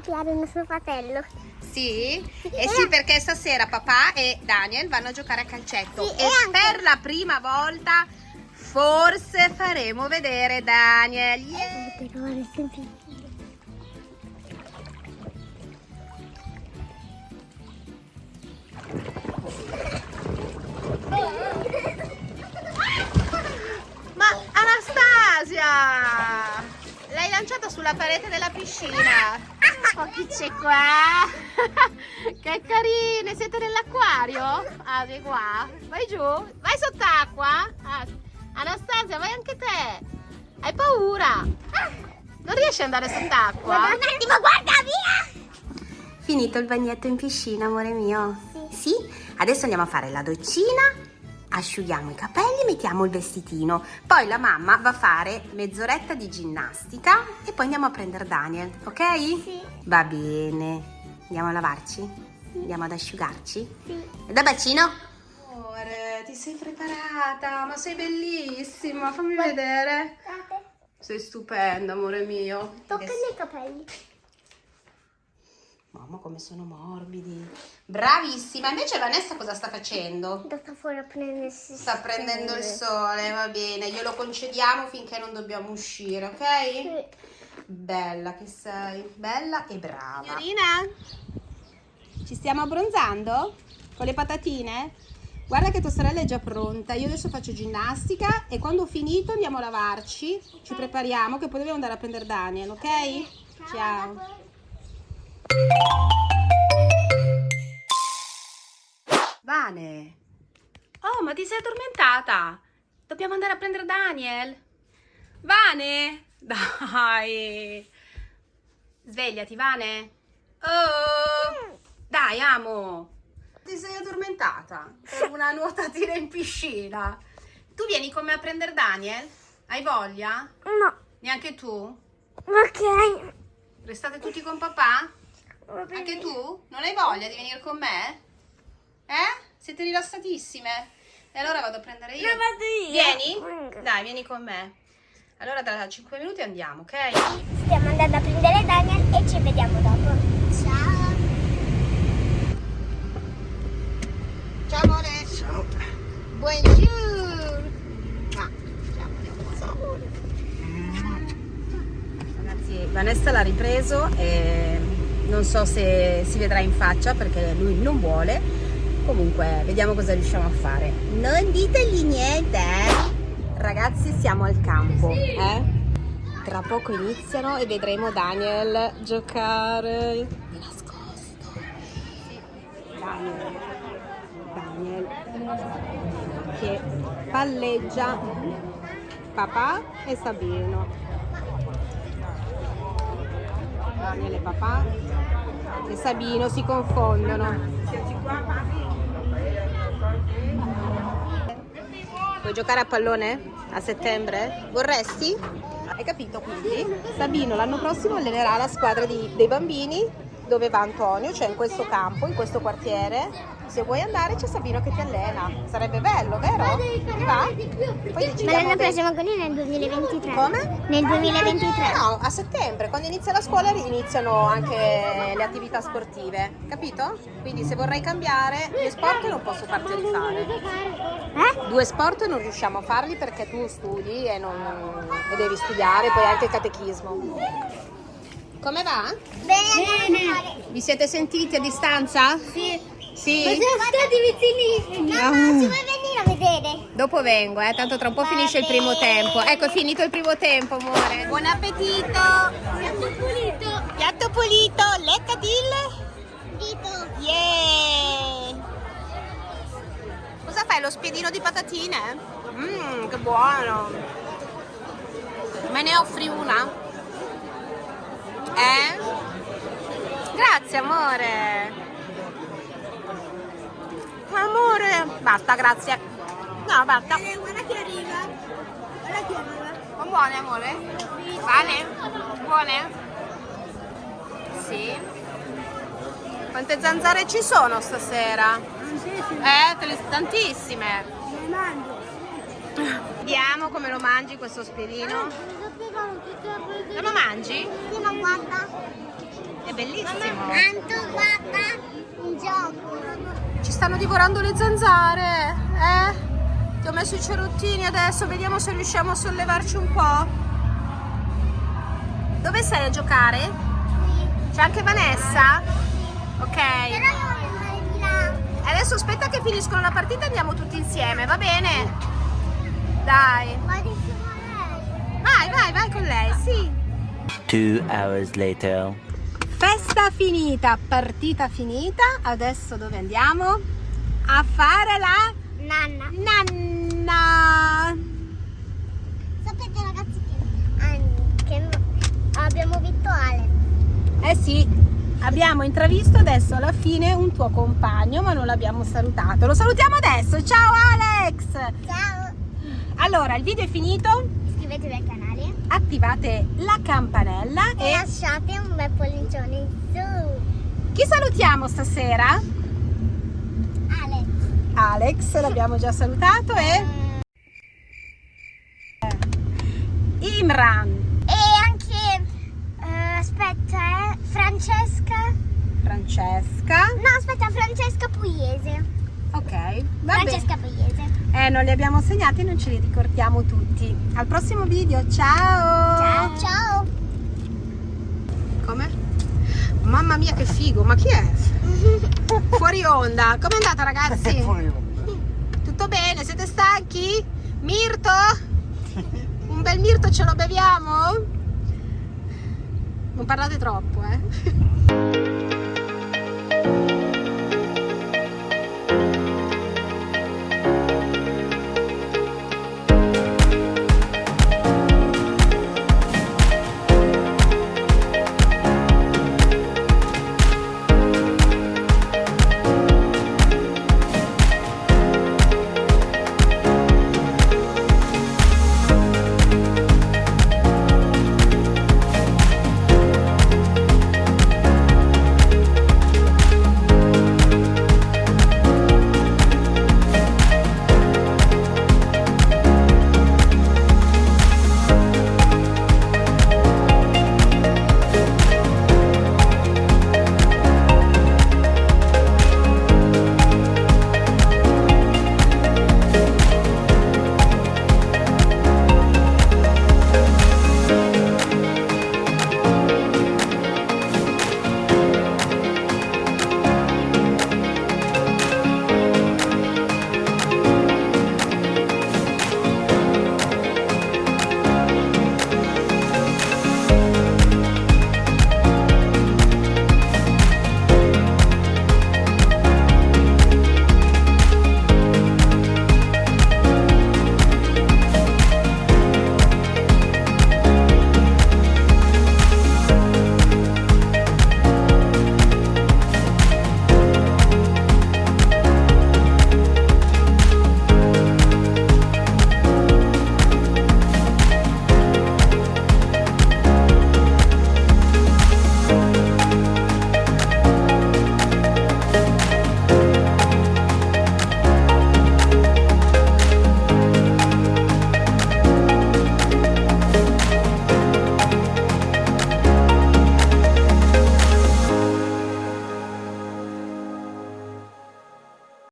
piare il nostro fratello. Sì? Eh sì, perché stasera papà e Daniel vanno a giocare a calcetto. Sì, e e anche- per la prima volta forse faremo vedere Daniel. Yeah! Però è sempre... Ma Anastasia! L'hai lanciata sulla parete della piscina. Oh, chi c'è qua? che carine, siete nell'acquario? Ah, di qua. Vai giù, vai sott'acqua. Ah, Anastasia, vai anche te. Hai paura? Non riesci ad andare sott'acqua? Un attimo, guarda via! Finito il bagnetto in piscina, amore mio? Sì. Adesso andiamo a fare la doccina, asciughiamo i capelli, mettiamo il vestitino. Poi la mamma va a fare mezz'oretta di ginnastica e poi andiamo a prendere Daniel, ok? Sì. Va bene. Andiamo a lavarci? Andiamo ad asciugarci? Sì. E da bacino? Amore, ti sei preparata, ma sei bellissima, fammi vedere. Sei stupenda, amore mio. Adesso- i capelli. Mamma, come sono morbidi. Bravissima. Invece Vanessa cosa sta facendo? Sta fuori a prendersi. Sta prendendo il sole, va bene. Glielo concediamo finché non dobbiamo uscire, ok? Sì. Bella che sei. Bella e brava. Signorina, ci stiamo abbronzando? Con le patatine? Guarda che tua sorella è già pronta. Io adesso faccio ginnastica e quando ho finito andiamo a lavarci. Ci prepariamo che poi dobbiamo andare a prendere Daniel, ok? Ciao. Vane. Oh, ma ti sei addormentata? Dobbiamo andare a prendere Daniel. Vane, dai. Svegliati, Vane. Oh, dai, amo. Ti sei addormentata per una nuotatina in piscina. Tu vieni con me a prendere Daniel? Hai voglia? No. Neanche tu? Ok. Restate tutti con papà? Anche tu? Non hai voglia di venire con me? Eh? Siete rilassatissime? E allora vado a prendere io. No, vado io. Vieni? Dai, vieni con me. Allora tra 5 minuti andiamo, ok? Stiamo andando a prendere Daniel e ci vediamo dopo. Ciao. Ciao amore. Ciao. Buongiorno. Ah, ciao. Ragazzi, Vanessa l'ha ripreso e non so se si vedrà in faccia perché lui non vuole. Comunque, vediamo cosa riusciamo a fare. Non ditegli niente, eh. Ragazzi, siamo al campo, eh? Tra poco iniziano e vedremo Daniel giocare di nascosto. Daniel, Daniel che palleggia papà e Sabino. Daniel e papà e Sabino si confondono. Vuoi giocare a pallone a settembre? Vorresti? Hai capito quindi? Sabino l'anno prossimo allenerà la squadra di- dei bambini dove va Antonio, cioè in questo campo, in questo quartiere. Se vuoi andare c'è Sabino che ti allena. Sarebbe bello, vero? Ti va? Poi Ma l'anno prossimo con nel 2023. Come? Nel 2023. No, a settembre, quando inizia la scuola iniziano anche le attività sportive, capito? Quindi se vorrei cambiare, due sport non posso farteli fare. Eh? Due sport non riusciamo a farli perché tu studi e, non- e devi studiare, poi anche il catechismo. Come va? Bene. Vi siete sentiti a distanza? Sì. Sì? Ma siamo stati vicinissimi. Ah. Mamma, ci vuoi venire a vedere? Dopo vengo, eh, tanto tra un po' finisce il primo tempo. Ecco, è finito il primo tempo, amore. Buon appetito! Siamo pulito. Piatto pulito, leccadil! Dito. Yeah! Cosa fai? Lo spiedino di patatine? Mmm, che buono! Me ne offri una? Eh? Grazie, amore! Amore! Basta, grazie. No, basta. Guarda che arriva. Guarda che arriva. Sono buone, amore? Vale? Buone? Sì. Quante zanzare ci sono stasera? Eh, te le- tantissime. Ne mangio. Vediamo come lo mangi questo spiedino. Lo mangi? Sì, ma guarda. È bellissimo. Anto, guarda, un gioco. Ci stanno divorando le zanzare, eh? Ti ho messo i cerottini adesso, vediamo se riusciamo a sollevarci un po'. Dove sei a giocare? C'è anche Vanessa? Ok. Però io voglio andare di là. Adesso aspetta che finiscono la partita e andiamo tutti insieme, va bene? Dai. Vai, vai, vai con lei, sì. Two hours later. Festa finita, partita finita. Adesso dove andiamo? A fare la Nanna. nanna. Sapete ragazzi che, che abbiamo vinto Alex. Eh sì, abbiamo intravisto adesso alla fine un tuo compagno, ma non l'abbiamo salutato. Lo salutiamo adesso. Ciao Alex! Ciao. Allora, il video è finito. Iscrivetevi al canale Attivate la campanella e e lasciate un bel pollicione in su. chi salutiamo stasera? Alex. Alex, l'abbiamo già salutato e Imran, E anche, eh, aspetta, eh, Francesca. Francesca. No, aspetta, Francesca Pugliese. Ok, va bene. Francesca Pugliese. Eh, non li abbiamo segnati, non ce li ricordiamo tutti. Al prossimo video, ciao! Ciao. Ciao. Come? Mamma mia che figo, ma chi è? Fuori onda. Com'è andata ragazzi? Tutto bene? Siete stanchi? Mirto? Un bel mirto ce lo beviamo? Non parlate troppo, eh?